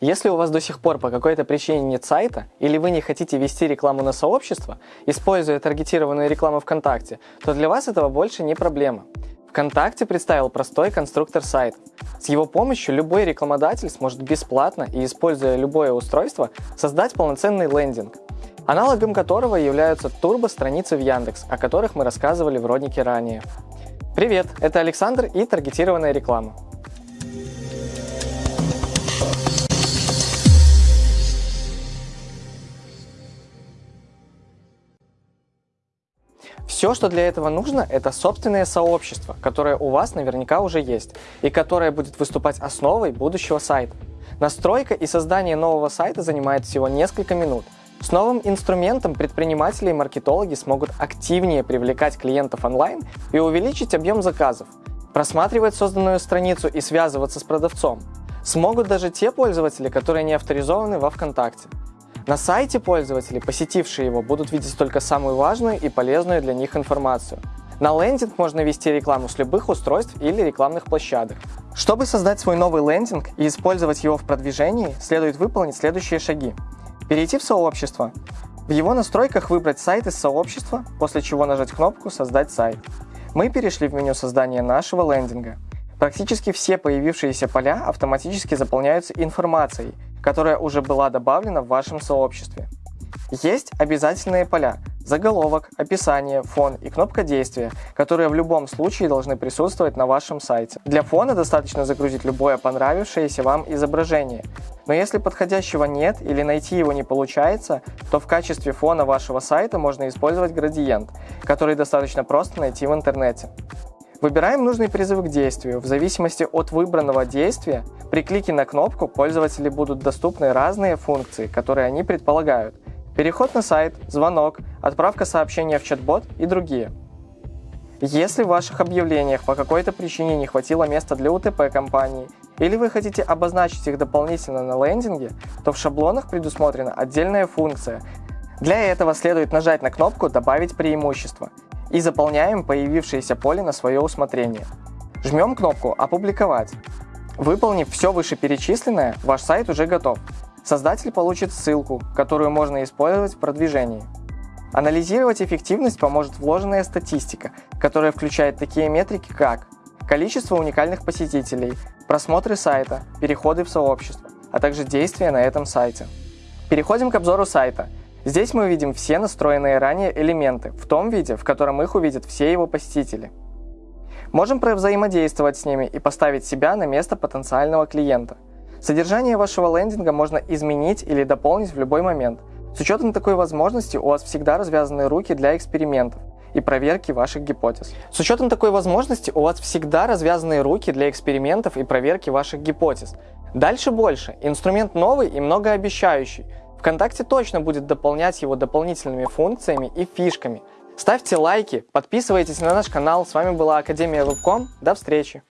Если у вас до сих пор по какой-то причине нет сайта, или вы не хотите вести рекламу на сообщество, используя таргетированную рекламу ВКонтакте, то для вас этого больше не проблема. ВКонтакте представил простой конструктор сайтов. С его помощью любой рекламодатель сможет бесплатно и используя любое устройство создать полноценный лендинг, аналогом которого являются турбо-страницы в Яндекс, о которых мы рассказывали в роднике ранее. Привет, это Александр и таргетированная реклама. Все, что для этого нужно, это собственное сообщество, которое у вас наверняка уже есть, и которое будет выступать основой будущего сайта. Настройка и создание нового сайта занимает всего несколько минут. С новым инструментом предприниматели и маркетологи смогут активнее привлекать клиентов онлайн и увеличить объем заказов, просматривать созданную страницу и связываться с продавцом. Смогут даже те пользователи, которые не авторизованы во ВКонтакте. На сайте пользователи, посетившие его, будут видеть только самую важную и полезную для них информацию. На лендинг можно вести рекламу с любых устройств или рекламных площадок. Чтобы создать свой новый лендинг и использовать его в продвижении, следует выполнить следующие шаги. Перейти в сообщество. В его настройках выбрать сайт из сообщества, после чего нажать кнопку «Создать сайт». Мы перешли в меню создания нашего лендинга. Практически все появившиеся поля автоматически заполняются информацией – которая уже была добавлена в вашем сообществе. Есть обязательные поля – заголовок, описание, фон и кнопка действия, которые в любом случае должны присутствовать на вашем сайте. Для фона достаточно загрузить любое понравившееся вам изображение. Но если подходящего нет или найти его не получается, то в качестве фона вашего сайта можно использовать градиент, который достаточно просто найти в интернете. Выбираем нужный призыв к действию. В зависимости от выбранного действия, при клике на кнопку пользователю будут доступны разные функции, которые они предполагают. Переход на сайт, звонок, отправка сообщения в чат-бот и другие. Если в ваших объявлениях по какой-то причине не хватило места для УТП компании, или вы хотите обозначить их дополнительно на лендинге, то в шаблонах предусмотрена отдельная функция. Для этого следует нажать на кнопку «Добавить преимущество» и заполняем появившееся поле на свое усмотрение. Жмем кнопку «Опубликовать». Выполнив все вышеперечисленное, ваш сайт уже готов. Создатель получит ссылку, которую можно использовать в продвижении. Анализировать эффективность поможет вложенная статистика, которая включает такие метрики, как количество уникальных посетителей, просмотры сайта, переходы в сообщество, а также действия на этом сайте. Переходим к обзору сайта. Здесь мы увидим все настроенные ранее элементы в том виде, в котором их увидят все его посетители. Можем взаимодействовать с ними и поставить себя на место потенциального клиента. Содержание вашего лендинга можно изменить или дополнить в любой момент. С учетом такой возможности у вас всегда развязаны руки для экспериментов и проверки ваших гипотез. С учетом такой возможности у вас всегда развязаны руки для экспериментов и проверки ваших гипотез. Дальше больше. Инструмент новый и многообещающий. ВКонтакте точно будет дополнять его дополнительными функциями и фишками. Ставьте лайки, подписывайтесь на наш канал. С вами была Академия Вебком. До встречи!